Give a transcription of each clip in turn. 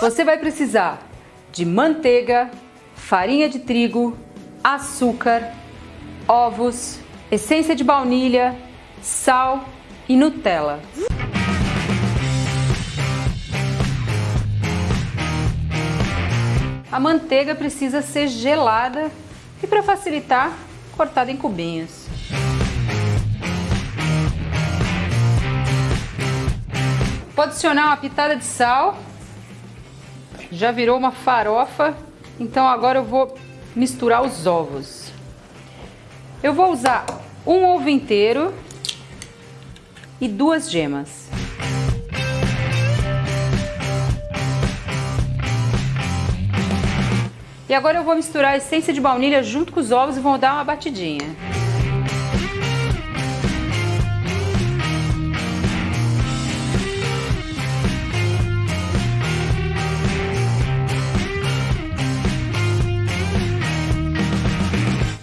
Você vai precisar de manteiga, farinha de trigo, açúcar, ovos, essência de baunilha, sal e Nutella. A manteiga precisa ser gelada e para facilitar, cortada em cubinhos. Vou adicionar uma pitada de sal. Já virou uma farofa, então agora eu vou misturar os ovos. Eu vou usar um ovo inteiro e duas gemas. E agora eu vou misturar a essência de baunilha junto com os ovos e vou dar uma batidinha.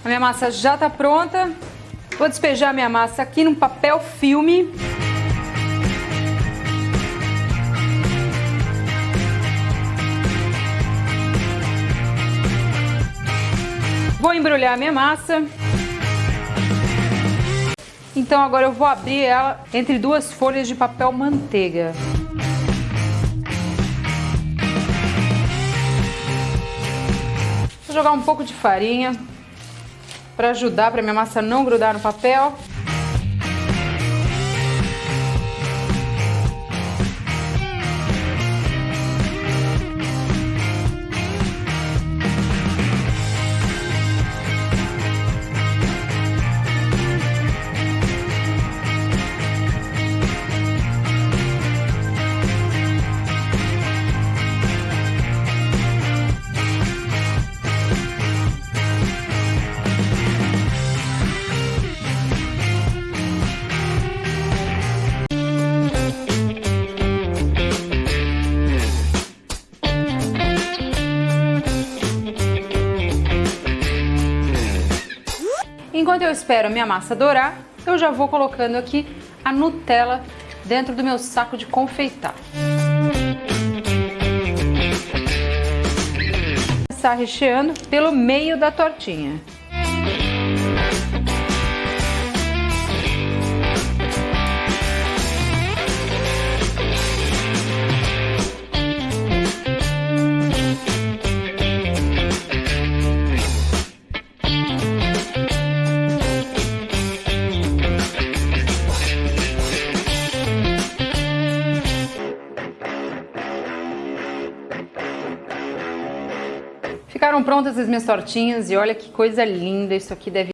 A minha massa já está pronta. Vou despejar minha massa aqui num papel filme. Vou embrulhar a minha massa. Então agora eu vou abrir ela entre duas folhas de papel manteiga. Vou jogar um pouco de farinha para ajudar para minha massa não grudar no papel. Enquanto eu espero a minha massa dourar, eu já vou colocando aqui a Nutella dentro do meu saco de confeitar. Começar recheando pelo meio da tortinha. Ficaram prontas as minhas tortinhas e olha que coisa linda, isso aqui deve